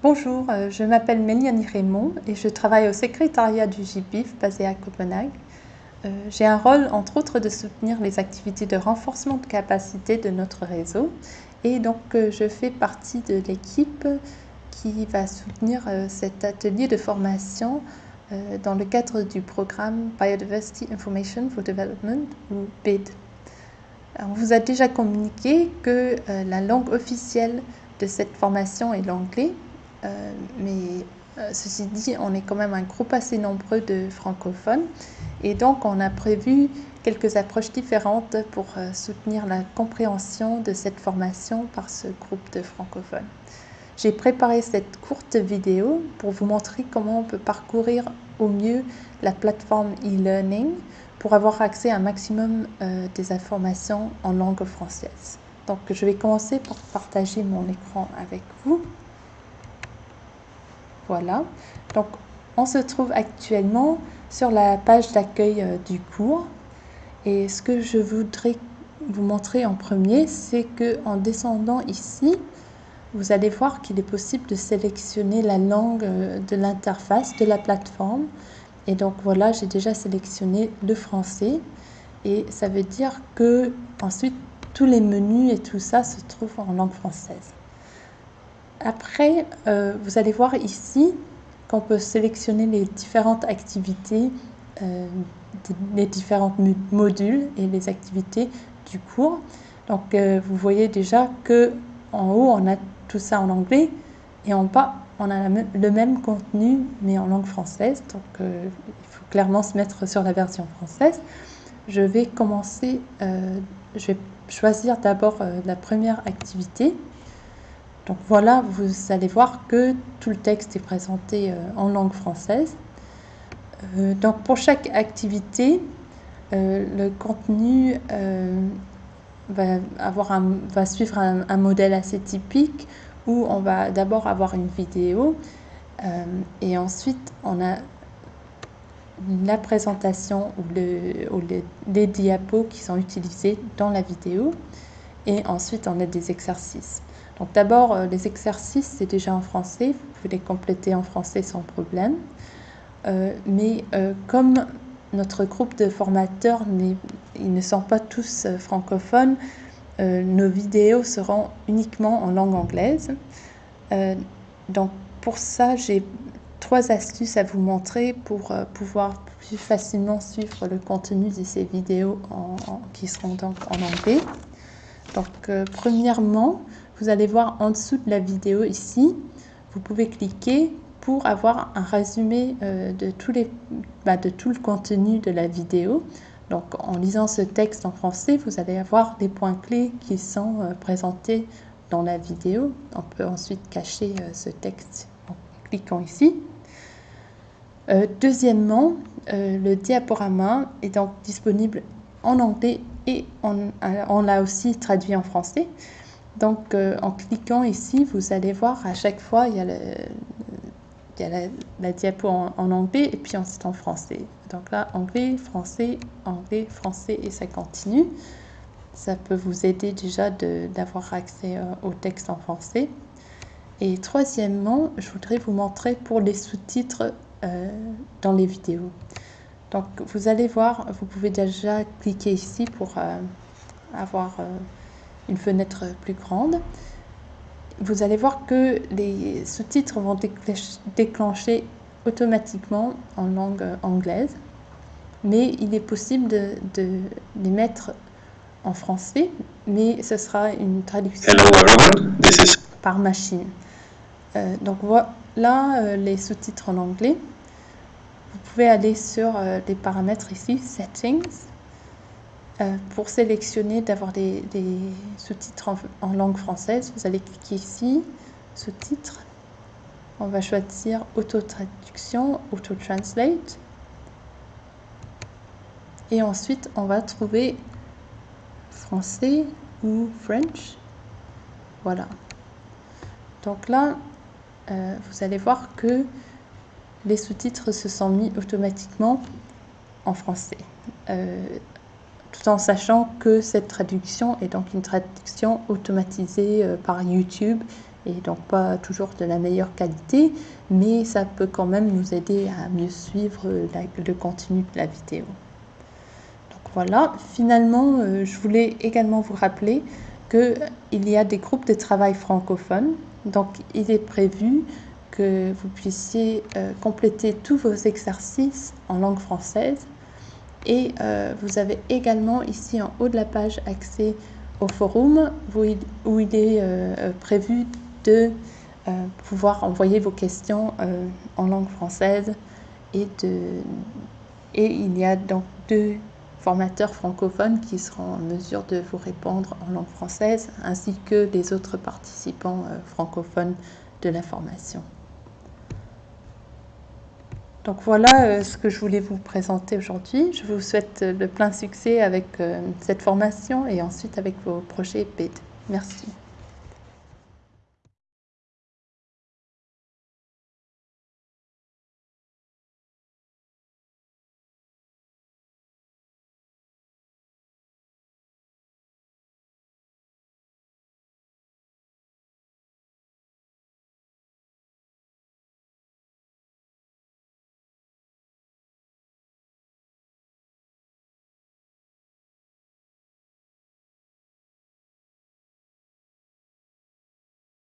Bonjour, euh, je m'appelle Mélianie Raymond et je travaille au secrétariat du GBIF basé à Copenhague. Euh, j'ai un rôle, entre autres, de soutenir les activités de renforcement de capacité de notre réseau. Et donc, euh, je fais partie de l'équipe qui va soutenir cet atelier de formation dans le cadre du programme Biodiversity Information for Development, ou BID. On vous a déjà communiqué que la langue officielle de cette formation est l'anglais, euh, mais euh, ceci dit, on est quand même un groupe assez nombreux de francophones et donc on a prévu quelques approches différentes pour euh, soutenir la compréhension de cette formation par ce groupe de francophones. J'ai préparé cette courte vidéo pour vous montrer comment on peut parcourir au mieux la plateforme e-learning pour avoir accès à un maximum des informations en langue française. Donc je vais commencer par partager mon écran avec vous. Voilà. Donc, on se trouve actuellement sur la page d'accueil euh, du cours. Et ce que je voudrais vous montrer en premier, c'est que en descendant ici, vous allez voir qu'il est possible de sélectionner la langue euh, de l'interface de la plateforme. Et donc voilà, j'ai déjà sélectionné le français. Et ça veut dire que ensuite tous les menus et tout ça se trouvent en langue française. Après, euh, vous allez voir ici qu'on peut sélectionner les différentes activités, euh, les différents modules et les activités du cours. Donc, euh, vous voyez déjà que en haut, on a tout ça en anglais et en bas, on a le même contenu mais en langue française. Donc, il faut clairement se mettre sur la version française. Je vais commencer, je vais choisir d'abord la première activité donc voilà, vous allez voir que tout le texte est présenté euh, en langue française. Euh, donc pour chaque activité, euh, le contenu va, avoir va suivre un, modèle assez typique où on va d'abord avoir une vidéo et ensuite on a la présentation ou, ou les diapos qui sont utilisés dans la vidéo et ensuite on a des exercices. Donc d'abord, euh, les exercices, c'est déjà en français, vous pouvez les compléter en français sans problème. Euh, mais euh, comme notre groupe de formateurs, ils ne sont pas tous francophones, nos vidéos seront uniquement en langue anglaise. donc pour ça, j'ai trois astuces à vous montrer pour pouvoir plus facilement suivre le contenu de ces vidéos qui seront donc en anglais. Donc premièrement, vous allez voir en dessous de la vidéo ici, vous pouvez cliquer pour avoir un résumé euh, de, tous les, bah, de tout le contenu de la vidéo. Donc en lisant ce texte en français, vous allez avoir des points clés qui sont euh, présentés dans la vidéo. On peut ensuite cacher euh, ce texte en cliquant ici. deuxièmement, le diaporama est donc disponible en anglais et on l'a aussi traduit en français. Donc, euh, en cliquant ici, vous allez voir à chaque fois, il y a, la, diapo en, anglais et puis ensuite en français. Donc là, anglais, français, anglais, français et ça continue. Ça peut vous aider déjà d'avoir accès euh, au texte en français. Et troisièmement, je voudrais vous montrer pour les sous-titres euh, dans les vidéos. Donc, vous allez voir, vous pouvez déjà cliquer ici pour avoir une fenêtre plus grande, vous allez voir que les sous-titres vont déclencher automatiquement en langue anglaise, mais il est possible de, les mettre en français, mais ce sera une traduction par machine. Euh, donc voilà euh, les sous-titres en anglais. Vous pouvez aller sur euh, les paramètres ici, Settings, pour sélectionner d'avoir des, sous-titres en, langue française, vous allez cliquer ici, sous-titres. On va choisir auto-traduction, auto-translate. Et ensuite, on va trouver français ou French. Voilà. Donc là, euh, vous allez voir que les sous-titres se sont mis automatiquement en français. Euh, tout en sachant que cette traduction est donc une traduction automatisée euh, par YouTube et donc pas toujours de la meilleure qualité, mais ça peut quand même nous aider à mieux suivre le contenu de la vidéo. Donc voilà, finalement, euh, je voulais également vous rappeler qu'il y a des groupes de travail francophones, donc il est prévu que vous puissiez euh, compléter tous vos exercices en langue française. Et euh, vous avez également ici en haut de la page accès au forum où il, où il est prévu de euh, pouvoir envoyer vos questions euh, en langue française et, il y a donc deux formateurs francophones qui seront en mesure de vous répondre en langue française ainsi que les autres participants euh, francophones de la formation. Donc voilà ce que je voulais vous présenter aujourd'hui. Je vous souhaite le plein succès avec cette formation et ensuite avec vos projets BID. Merci.